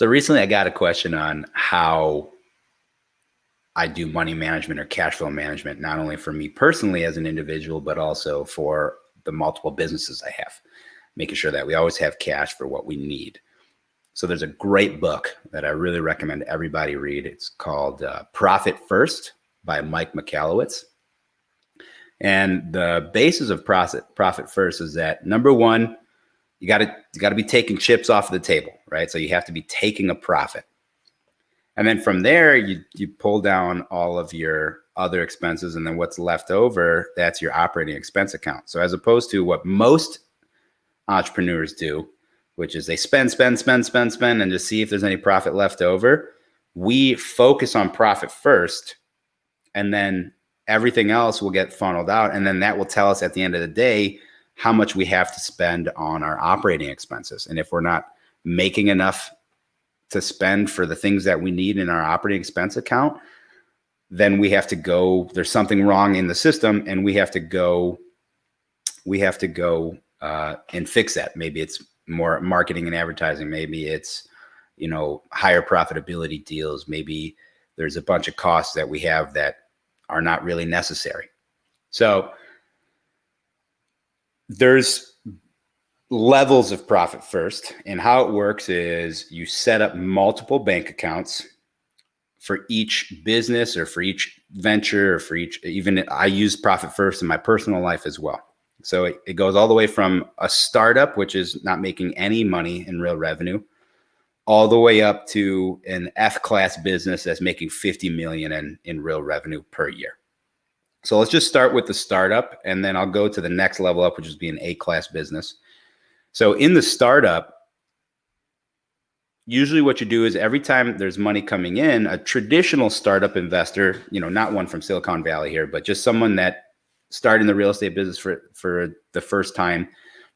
So recently I got a question on how I do money management or cash flow management, not only for me personally as an individual, but also for the multiple businesses I have, making sure that we always have cash for what we need. So there's a great book that I really recommend everybody read. It's called uh, Profit First by Mike Michalowicz. And the basis of profit profit first is that number one, you got to you got to be taking chips off the table, right? So you have to be taking a profit. And then from there, you you pull down all of your other expenses, and then what's left over, that's your operating expense account. So as opposed to what most entrepreneurs do, which is they spend, spend, spend, spend, spend, and just see if there's any profit left over. We focus on profit first, and then everything else will get funneled out. And then that will tell us at the end of the day how much we have to spend on our operating expenses. And if we're not making enough to spend for the things that we need in our operating expense account, then we have to go, there's something wrong in the system and we have to go, we have to go uh, and fix that. Maybe it's more marketing and advertising. Maybe it's, you know, higher profitability deals. Maybe there's a bunch of costs that we have that are not really necessary. So there's levels of profit first. And how it works is you set up multiple bank accounts for each business or for each venture or for each, even I use profit first in my personal life as well. So it, it goes all the way from a startup, which is not making any money in real revenue, all the way up to an F class business that's making 50 million in, in real revenue per year. So let's just start with the startup and then I'll go to the next level up, which is being A class business. So in the startup, usually what you do is every time there's money coming in, a traditional startup investor, you know, not one from Silicon Valley here, but just someone that starting the real estate business for, for the first time,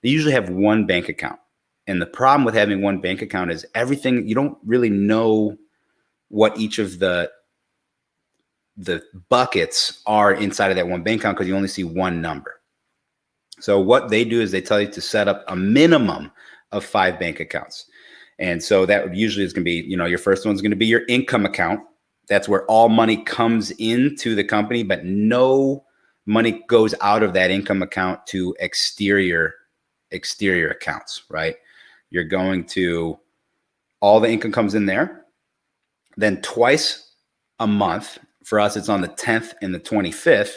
they usually have one bank account. And the problem with having one bank account is everything, you don't really know what each of the the buckets are inside of that one bank account because you only see one number. So what they do is they tell you to set up a minimum of five bank accounts. And so that usually is going to be, you know, your first one's going to be your income account. That's where all money comes into the company, but no money goes out of that income account to exterior exterior accounts, right? You're going to all the income comes in there. Then twice a month, for us it's on the 10th and the 25th,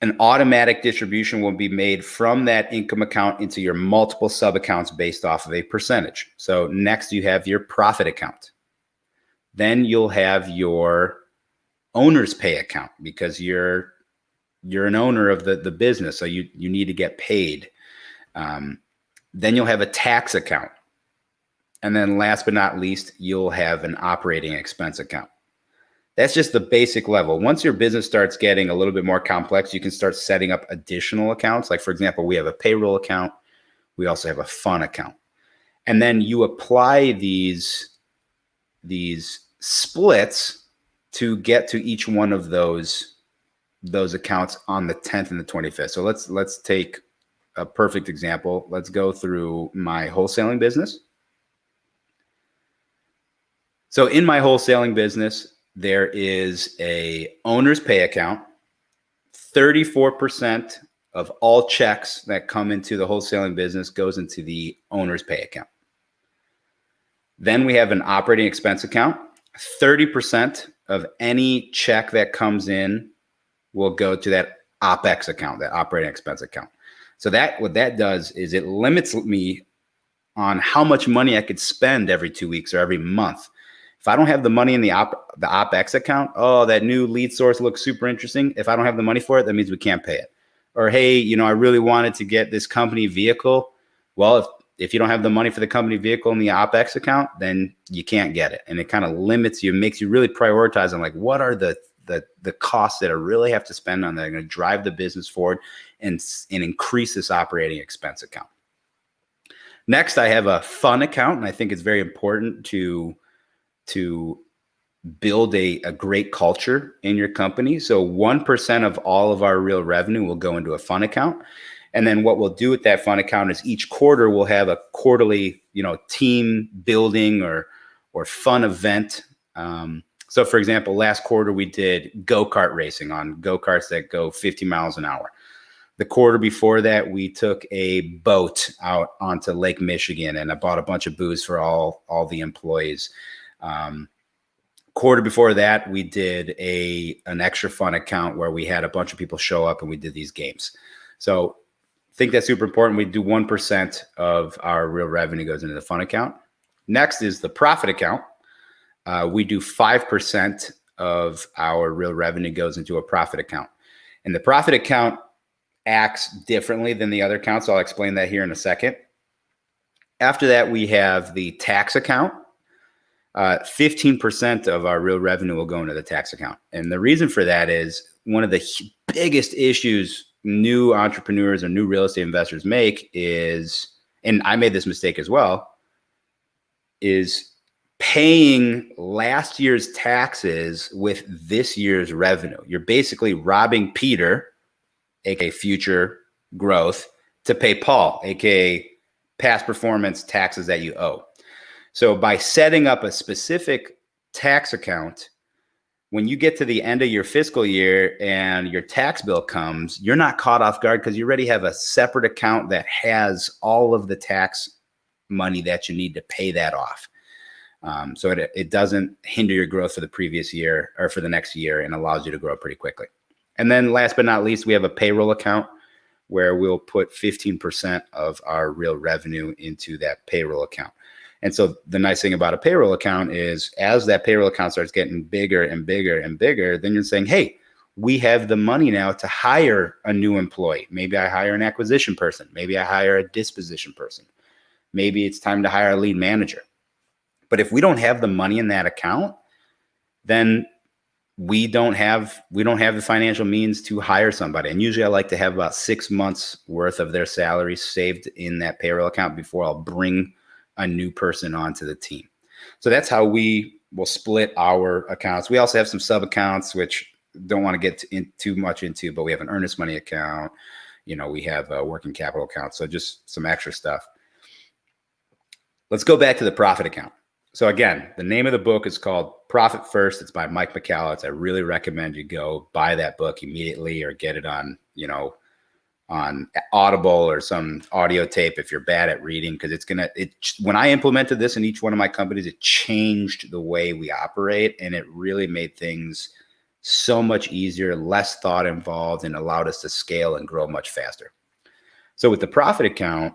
an automatic distribution will be made from that income account into your multiple sub accounts based off of a percentage. So next you have your profit account. Then you'll have your owner's pay account because you're you're an owner of the, the business, so you, you need to get paid. Um, then you'll have a tax account. And then last but not least, you'll have an operating expense account. That's just the basic level. Once your business starts getting a little bit more complex, you can start setting up additional accounts. Like for example, we have a payroll account. We also have a fun account. And then you apply these, these splits to get to each one of those those accounts on the 10th and the 25th. So let's let's take a perfect example. Let's go through my wholesaling business. So in my wholesaling business, there is a owner's pay account. 34% of all checks that come into the wholesaling business goes into the owner's pay account. Then we have an operating expense account. 30% of any check that comes in will go to that OPEX account, that operating expense account. So that what that does is it limits me on how much money I could spend every two weeks or every month. If I don't have the money in the op the OPEX account, oh, that new lead source looks super interesting. If I don't have the money for it, that means we can't pay it. Or hey, you know, I really wanted to get this company vehicle. Well, if if you don't have the money for the company vehicle in the OPEX account, then you can't get it. And it kind of limits you, makes you really prioritize on like what are the the the costs that I really have to spend on that are going to drive the business forward and and increase this operating expense account. Next, I have a fun account, and I think it's very important to to build a, a great culture in your company. So 1% of all of our real revenue will go into a fun account. And then what we'll do with that fund account is each quarter we'll have a quarterly, you know, team building or or fun event. Um, so, for example, last quarter we did go kart racing on go karts that go 50 miles an hour. The quarter before that, we took a boat out onto Lake Michigan, and I bought a bunch of booze for all all the employees. Um, quarter before that, we did a an extra fun account where we had a bunch of people show up and we did these games. So, I think that's super important. We do one percent of our real revenue goes into the fun account. Next is the profit account. Uh, we do 5% of our real revenue goes into a profit account. And the profit account acts differently than the other accounts. I'll explain that here in a second. After that, we have the tax account. 15% uh, of our real revenue will go into the tax account. And the reason for that is one of the biggest issues new entrepreneurs or new real estate investors make is, and I made this mistake as well, is paying last year's taxes with this year's revenue. You're basically robbing Peter, aka future growth, to pay Paul, aka past performance taxes that you owe. So by setting up a specific tax account, when you get to the end of your fiscal year and your tax bill comes, you're not caught off guard because you already have a separate account that has all of the tax money that you need to pay that off. Um, so it, it doesn't hinder your growth for the previous year or for the next year and allows you to grow pretty quickly. And then last but not least, we have a payroll account where we'll put 15% of our real revenue into that payroll account. And so the nice thing about a payroll account is as that payroll account starts getting bigger and bigger and bigger, then you're saying, hey, we have the money now to hire a new employee. Maybe I hire an acquisition person. Maybe I hire a disposition person. Maybe it's time to hire a lead manager. But if we don't have the money in that account, then we don't have we don't have the financial means to hire somebody. And usually I like to have about six months worth of their salary saved in that payroll account before I'll bring a new person onto the team. So that's how we will split our accounts. We also have some sub accounts, which don't want to get in too much into, but we have an earnest money account. You know, we have a working capital account. So just some extra stuff. Let's go back to the profit account. So again, the name of the book is called Profit First. It's by Mike Michalowicz. I really recommend you go buy that book immediately or get it on, you know, on Audible or some audio tape if you're bad at reading because it's gonna it when I implemented this in each one of my companies, it changed the way we operate and it really made things so much easier, less thought involved, and allowed us to scale and grow much faster. So with the profit account,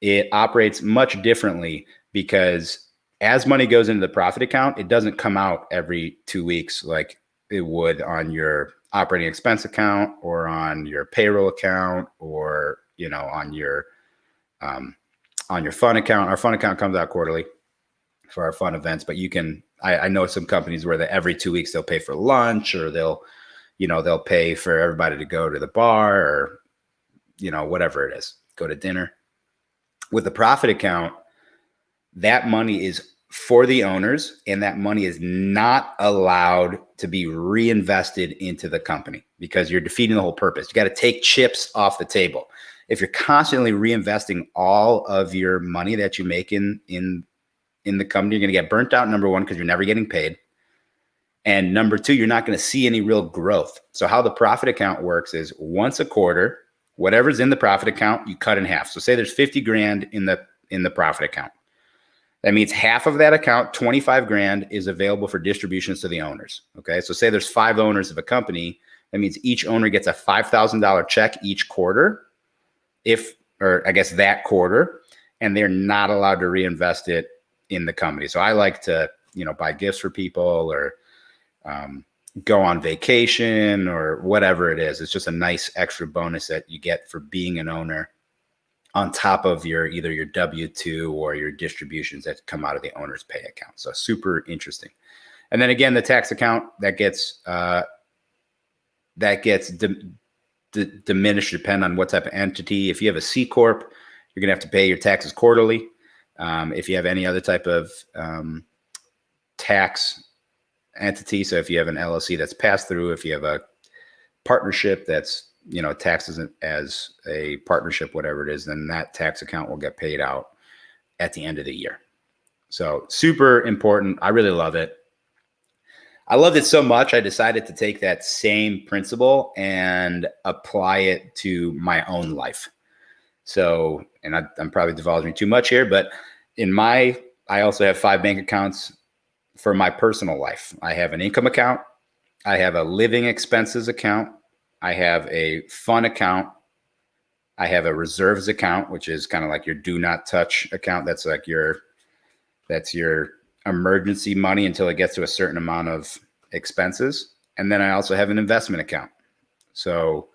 it operates much differently because as money goes into the profit account, it doesn't come out every two weeks like it would on your operating expense account or on your payroll account or you know on your um, on your fund account. Our fund account comes out quarterly for our fun events, but you can. I, I know some companies where that every two weeks they'll pay for lunch or they'll, you know, they'll pay for everybody to go to the bar or, you know, whatever it is, go to dinner. With the profit account, that money is for the owners and that money is not allowed to be reinvested into the company because you're defeating the whole purpose. You got to take chips off the table. If you're constantly reinvesting all of your money that you make in in in the company, you're going to get burnt out number 1 because you're never getting paid. And number 2, you're not going to see any real growth. So how the profit account works is once a quarter, whatever's in the profit account, you cut in half. So say there's 50 grand in the in the profit account that means half of that account, 25 grand, is available for distributions to the owners. Okay. So say there's five owners of a company. That means each owner gets a $5,000 check each quarter, if, or I guess that quarter, and they're not allowed to reinvest it in the company. So I like to, you know, buy gifts for people or um, go on vacation or whatever it is. It's just a nice extra bonus that you get for being an owner on top of your either your W2 or your distributions that come out of the owner's pay account. So super interesting. And then again, the tax account that gets uh, that gets di- di- diminished depend on what type of entity. If you have a C corp, you're gonna have to pay your taxes quarterly. Um, if you have any other type of um, tax entity, so if you have an LLC that's passed through, if you have a partnership that's you know, taxes as a partnership, whatever it is, then that tax account will get paid out at the end of the year. So super important. I really love it. I loved it so much, I decided to take that same principle and apply it to my own life. So, and I, am probably divulging too much here, but in my, I also have five bank accounts for my personal life. I have an income account, I have a living expenses account, I have a fun account, I have a reserves account, which is kind of like your do not touch account. That's like your, that's your emergency money until it gets to a certain amount of expenses. And then I also have an investment account. So,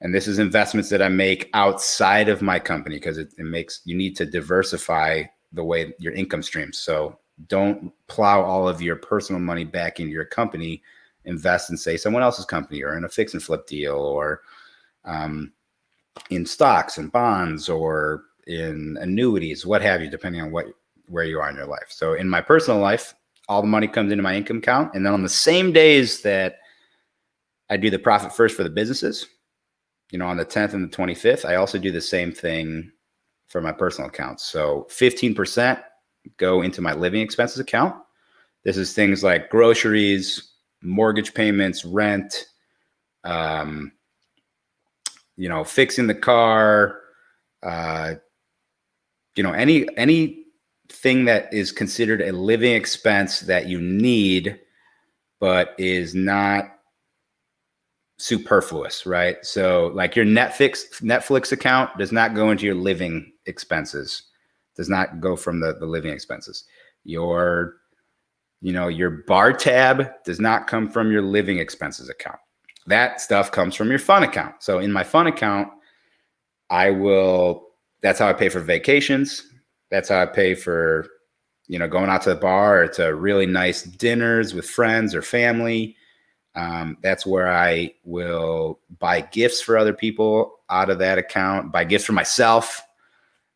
and this is investments that I make outside of my company because it, it makes you need to diversify the way your income streams. So don't plow all of your personal money back into your company. Invest in say someone else's company or in a fix and flip deal or um, in stocks and bonds or in annuities, what have you, depending on what where you are in your life. So in my personal life, all the money comes into my income account. And then on the same days that I do the profit first for the businesses, you know, on the 10th and the 25th, I also do the same thing for my personal accounts. So 15% go into my living expenses account. This is things like groceries, mortgage payments, rent, um, you know, fixing the car, uh, you know, any any thing that is considered a living expense that you need, but is not superfluous, right? So like your Netflix Netflix account does not go into your living expenses, does not go from the, the living expenses. Your, you know, your bar tab does not come from your living expenses account. That stuff comes from your fun account. So in my fun account, I will, that's how I pay for vacations. That's how I pay for, you know, going out to the bar or to really nice dinners with friends or family. Um, that's where I will buy gifts for other people out of that account, buy gifts for myself.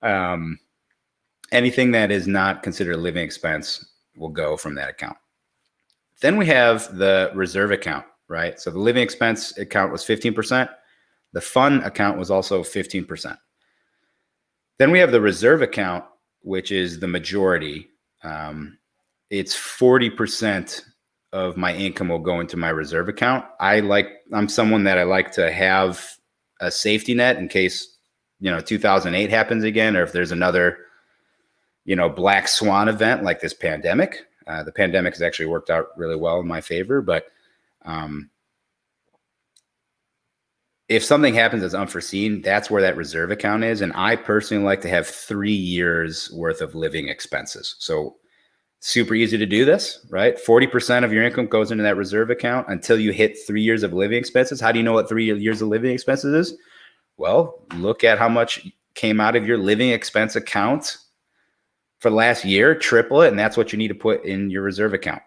Um, anything that is not considered a living expense will go from that account. Then we have the reserve account, right? So the living expense account was 15%. The fund account was also 15%. Then we have the reserve account, which is the majority. Um, it's 40% of my income will go into my reserve account. I like, I'm someone that I like to have a safety net in case, you know, 2008 happens again, or if there's another, you know, black swan event like this pandemic. Uh, the pandemic has actually worked out really well in my favor, but um, if something happens that's unforeseen, that's where that reserve account is. And I personally like to have three years worth of living expenses. So super easy to do this, right? 40% of your income goes into that reserve account until you hit three years of living expenses. How do you know what three years of living expenses is? Well, look at how much came out of your living expense account for the last year, triple it, and that's what you need to put in your reserve account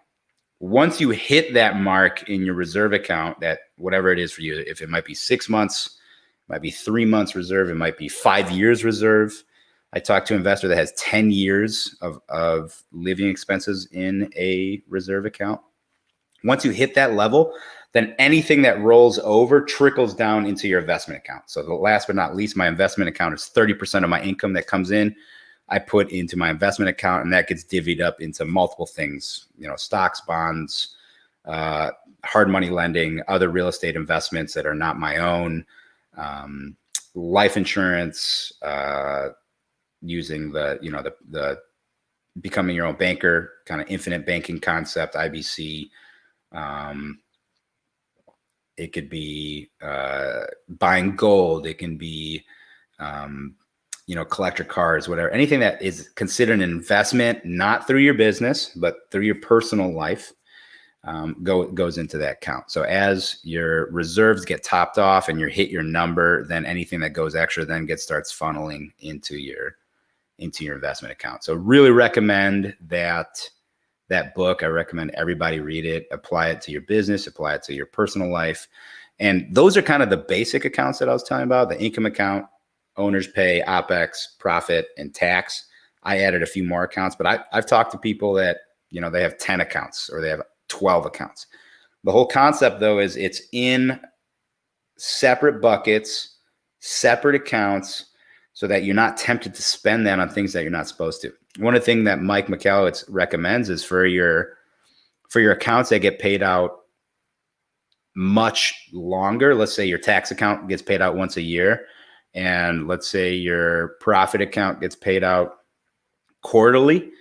once you hit that mark in your reserve account, that whatever it is for you, if it might be six months, it might be three months reserve, it might be five years reserve. I talked to an investor that has 10 years of, of living expenses in a reserve account. Once you hit that level, then anything that rolls over trickles down into your investment account. So the last but not least, my investment account is 30% of my income that comes in. I put into my investment account, and that gets divvied up into multiple things. You know, stocks, bonds, uh, hard money lending, other real estate investments that are not my own, um, life insurance, uh, using the you know the the becoming your own banker kind of infinite banking concept, IBC. Um, it could be uh, buying gold. It can be um, you know, collector cars, whatever, anything that is considered an investment, not through your business, but through your personal life, um, go goes into that count. So as your reserves get topped off and you hit your number, then anything that goes extra then gets starts funneling into your into your investment account. So really recommend that that book. I recommend everybody read it, apply it to your business, apply it to your personal life. And those are kind of the basic accounts that I was talking about, the income account, owner's pay, OPEX, profit, and tax. I added a few more accounts, but I, I've talked to people that, you know, they have 10 accounts or they have 12 accounts. The whole concept though is it's in separate buckets, separate accounts, so that you're not tempted to spend that on things that you're not supposed to. One of the things that Mike Michalowicz recommends is for your for your accounts that get paid out much longer. Let's say your tax account gets paid out once a year, and let's say your profit account gets paid out quarterly.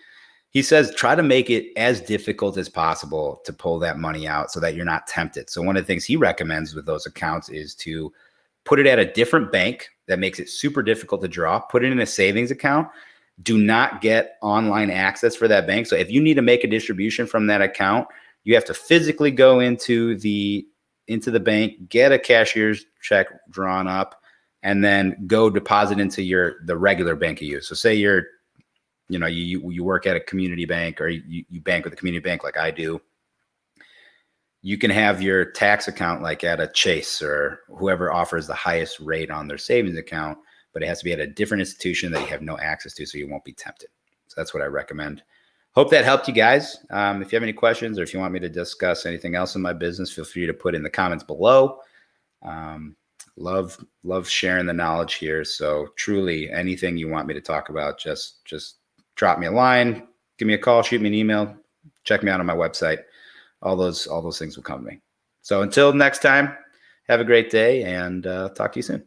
He says try to make it as difficult as possible to pull that money out so that you're not tempted. So one of the things he recommends with those accounts is to put it at a different bank that makes it super difficult to draw, put it in a savings account. Do not get online access for that bank. So if you need to make a distribution from that account, you have to physically go into the into the bank, get a cashier's check drawn up, and then go deposit into your the regular bank you use. So say you're you know you you work at a community bank or you, you bank with a community bank like I do you can have your tax account like at a Chase or whoever offers the highest rate on their savings account, but it has to be at a different institution that you have no access to, so you won't be tempted. So that's what I recommend. Hope that helped you guys. Um, if you have any questions or if you want me to discuss anything else in my business, feel free to put in the comments below. Um, love love sharing the knowledge here. So truly, anything you want me to talk about, just just drop me a line, give me a call, shoot me an email, check me out on my website all those all those things will come to me. So until next time, have a great day and uh, talk to you soon.